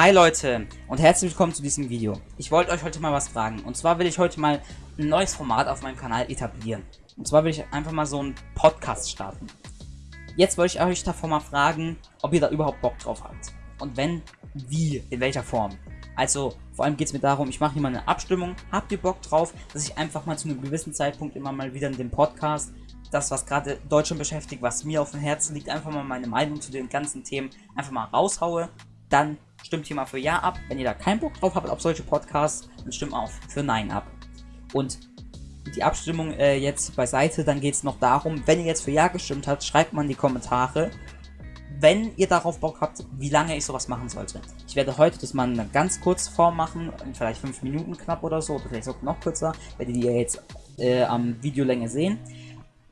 Hi Leute und herzlich willkommen zu diesem Video. Ich wollte euch heute mal was fragen. Und zwar will ich heute mal ein neues Format auf meinem Kanal etablieren. Und zwar will ich einfach mal so einen Podcast starten. Jetzt wollte ich euch davor mal fragen, ob ihr da überhaupt Bock drauf habt. Und wenn, wie, in welcher Form. Also, vor allem geht es mir darum, ich mache hier mal eine Abstimmung. Habt ihr Bock drauf, dass ich einfach mal zu einem gewissen Zeitpunkt immer mal wieder in dem Podcast das, was gerade Deutschland beschäftigt, was mir auf dem Herzen liegt, einfach mal meine Meinung zu den ganzen Themen einfach mal raushaue, dann stimmt hier mal für Ja ab. Wenn ihr da keinen Bock drauf habt auf solche Podcasts, dann stimmt auch für Nein ab. Und die Abstimmung äh, jetzt beiseite, dann geht es noch darum, wenn ihr jetzt für Ja gestimmt habt, schreibt mal in die Kommentare, wenn ihr darauf Bock habt, wie lange ich sowas machen sollte. Ich werde heute das mal in einer ganz kurzen Form machen, vielleicht 5 Minuten knapp oder so, oder vielleicht sogar noch kürzer, werdet ihr jetzt äh, am Videolänge sehen.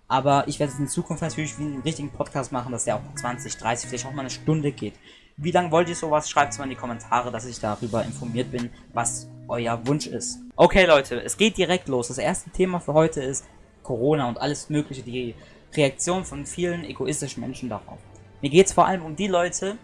Aber ich werde es in Zukunft natürlich wie einen richtigen Podcast machen, dass der auch 20, 30, vielleicht auch mal eine Stunde geht. Wie lange wollt ihr sowas? Schreibt es mal in die Kommentare, dass ich darüber informiert bin, was euer Wunsch ist. Okay Leute, es geht direkt los. Das erste Thema für heute ist Corona und alles mögliche, die Reaktion von vielen egoistischen Menschen darauf. Mir geht es vor allem um die Leute,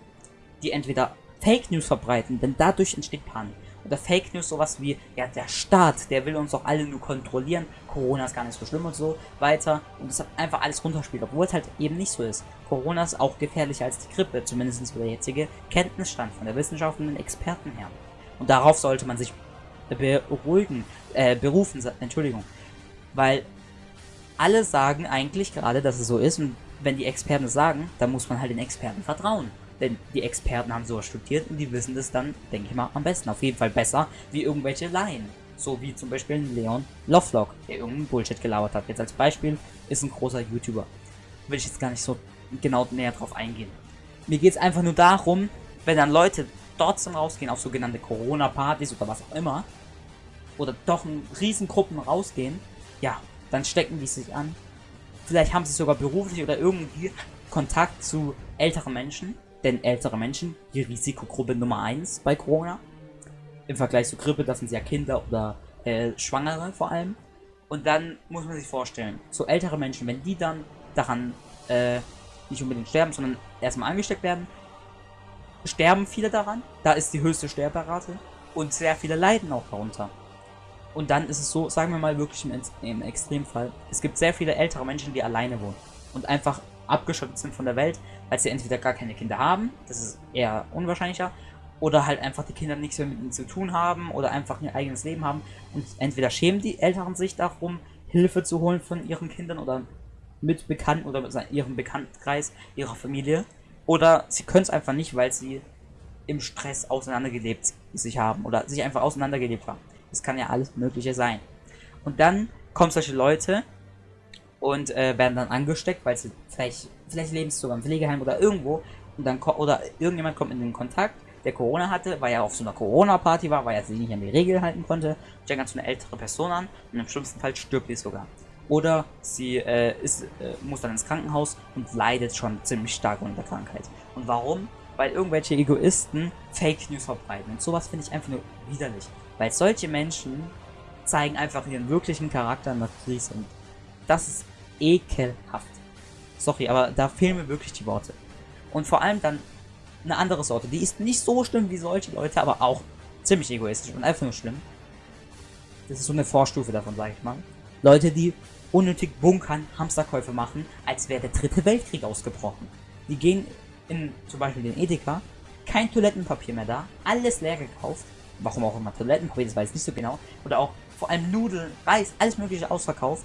die entweder Fake News verbreiten, denn dadurch entsteht Panik oder Fake News sowas wie, ja, der Staat, der will uns doch alle nur kontrollieren, Corona ist gar nicht so schlimm und so weiter und das hat einfach alles runterspielt, obwohl es halt eben nicht so ist. Corona ist auch gefährlicher als die Grippe, zumindest der jetzige Kenntnisstand von der Wissenschaft und den Experten her. Und darauf sollte man sich beruhigen, äh, berufen, Entschuldigung. Weil alle sagen eigentlich gerade, dass es so ist und wenn die Experten sagen, dann muss man halt den Experten vertrauen. Denn die Experten haben sowas studiert und die wissen das dann, denke ich mal, am besten. Auf jeden Fall besser wie irgendwelche Laien. So wie zum Beispiel Leon Lovelock, der irgendeinen Bullshit gelauert hat. Jetzt als Beispiel ist ein großer YouTuber. Will ich jetzt gar nicht so genau näher drauf eingehen. Mir geht es einfach nur darum, wenn dann Leute trotzdem rausgehen auf sogenannte Corona-Partys oder was auch immer, oder doch in Riesengruppen rausgehen, ja, dann stecken die sich an. Vielleicht haben sie sogar beruflich oder irgendwie Kontakt zu älteren Menschen denn ältere Menschen, die Risikogruppe Nummer 1 bei Corona. Im Vergleich zu Grippe, das sind ja Kinder oder äh, Schwangere vor allem. Und dann muss man sich vorstellen, so ältere Menschen, wenn die dann daran äh, nicht unbedingt sterben, sondern erstmal angesteckt werden, sterben viele daran. Da ist die höchste Sterberate und sehr viele leiden auch darunter. Und dann ist es so, sagen wir mal wirklich im, im Extremfall, es gibt sehr viele ältere Menschen, die alleine wohnen und einfach abgeschottet sind von der Welt, weil sie entweder gar keine Kinder haben, das ist eher unwahrscheinlicher, oder halt einfach die Kinder nichts mehr mit ihnen zu tun haben oder einfach ihr eigenes Leben haben und entweder schämen die Eltern sich darum, Hilfe zu holen von ihren Kindern oder mit Bekannten oder mit ihrem Bekanntenkreis, ihrer Familie, oder sie können es einfach nicht, weil sie im Stress auseinandergelebt sich haben oder sich einfach auseinandergelebt haben. Das kann ja alles Mögliche sein. Und dann kommen solche Leute und äh, werden dann angesteckt, weil sie vielleicht, vielleicht leben sie sogar im Pflegeheim oder irgendwo und dann oder irgendjemand kommt in den Kontakt, der Corona hatte, weil er auf so einer Corona-Party war, weil er sich nicht an die Regel halten konnte, steigt so eine ältere Person an und im schlimmsten Fall stirbt sie sogar. Oder sie äh, ist, äh, muss dann ins Krankenhaus und leidet schon ziemlich stark unter Krankheit. Und warum? Weil irgendwelche Egoisten Fake News verbreiten. Und sowas finde ich einfach nur widerlich. Weil solche Menschen zeigen einfach ihren wirklichen Charakter in der Krise. Und das ist ekelhaft. Sorry, aber da fehlen mir wirklich die Worte. Und vor allem dann eine andere Sorte. Die ist nicht so schlimm wie solche Leute, aber auch ziemlich egoistisch und einfach nur schlimm. Das ist so eine Vorstufe davon, sage ich mal. Leute, die unnötig bunkern, Hamsterkäufe machen, als wäre der dritte Weltkrieg ausgebrochen. Die gehen in zum Beispiel den Edeka, kein Toilettenpapier mehr da, alles leer gekauft. Warum auch immer Toilettenpapier, das weiß ich nicht so genau. Oder auch vor allem Nudeln, Reis, alles mögliche ausverkauft.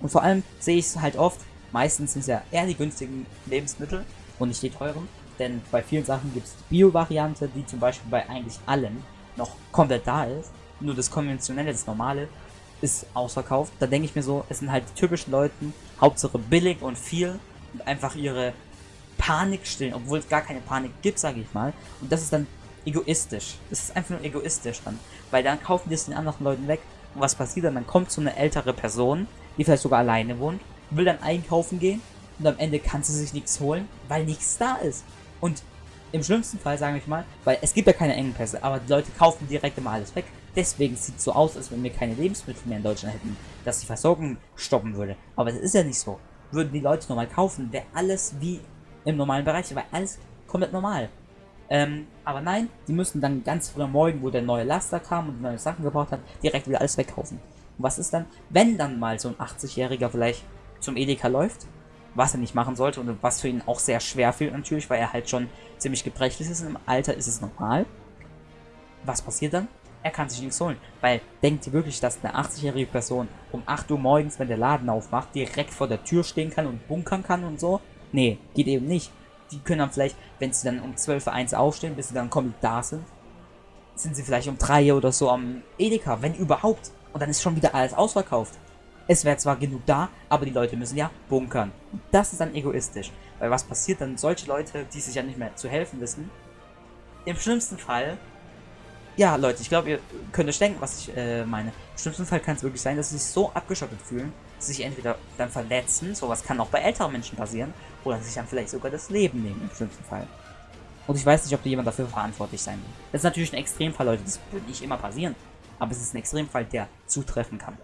Und vor allem sehe ich es halt oft, meistens sind es ja eher die günstigen Lebensmittel und nicht die teuren. Denn bei vielen Sachen gibt es die Bio-Variante, die zum Beispiel bei eigentlich allen noch komplett da ist. Nur das konventionelle, das normale, ist ausverkauft. Da denke ich mir so, es sind halt die typischen Leuten, Hauptsache billig und viel und einfach ihre Panik stillen, obwohl es gar keine Panik gibt, sage ich mal. Und das ist dann egoistisch. Das ist einfach nur egoistisch dann. Weil dann kaufen die es den anderen Leuten weg. Und was passiert dann? Dann kommt so eine ältere Person, die vielleicht sogar alleine wohnt, will dann einkaufen gehen und am Ende kann sie sich nichts holen, weil nichts da ist. Und im schlimmsten Fall, sage ich mal, weil es gibt ja keine Engpässe, aber die Leute kaufen direkt immer alles weg. Deswegen sieht es so aus, als wenn wir keine Lebensmittel mehr in Deutschland hätten, dass die Versorgung stoppen würde. Aber das ist ja nicht so. Würden die Leute normal kaufen, wäre alles wie im normalen Bereich, weil alles komplett normal. Ähm, aber nein, die müssen dann ganz früh am Morgen, wo der neue Laster kam und neue Sachen gebraucht hat, direkt wieder alles wegkaufen. Was ist dann, wenn dann mal so ein 80-Jähriger vielleicht zum Edeka läuft, was er nicht machen sollte und was für ihn auch sehr schwer fehlt natürlich, weil er halt schon ziemlich gebrechlich ist. Im Alter ist es normal. Was passiert dann? Er kann sich nichts holen. Weil denkt ihr wirklich, dass eine 80-jährige Person um 8 Uhr morgens, wenn der Laden aufmacht, direkt vor der Tür stehen kann und bunkern kann und so? Nee, geht eben nicht. Die können dann vielleicht, wenn sie dann um 12 Uhr 1 aufstehen, bis sie dann komplett da sind, sind sie vielleicht um 3 Uhr oder so am Edeka, wenn überhaupt. Und dann ist schon wieder alles ausverkauft. Es wäre zwar genug da, aber die Leute müssen ja bunkern. Das ist dann egoistisch. Weil was passiert dann? Solche Leute, die sich ja nicht mehr zu helfen wissen, im schlimmsten Fall ja, Leute, ich glaube, ihr könnt euch denken, was ich äh, meine. Im schlimmsten Fall kann es wirklich sein, dass sie sich so abgeschottet fühlen, dass sie sich entweder dann verletzen, sowas kann auch bei älteren Menschen passieren, oder sich dann vielleicht sogar das Leben nehmen, im schlimmsten Fall. Und ich weiß nicht, ob da jemand dafür verantwortlich sein will. Das ist natürlich ein Extremfall, Leute, das wird nicht immer passieren. Aber es ist ein Extremfall, der zutreffen kann.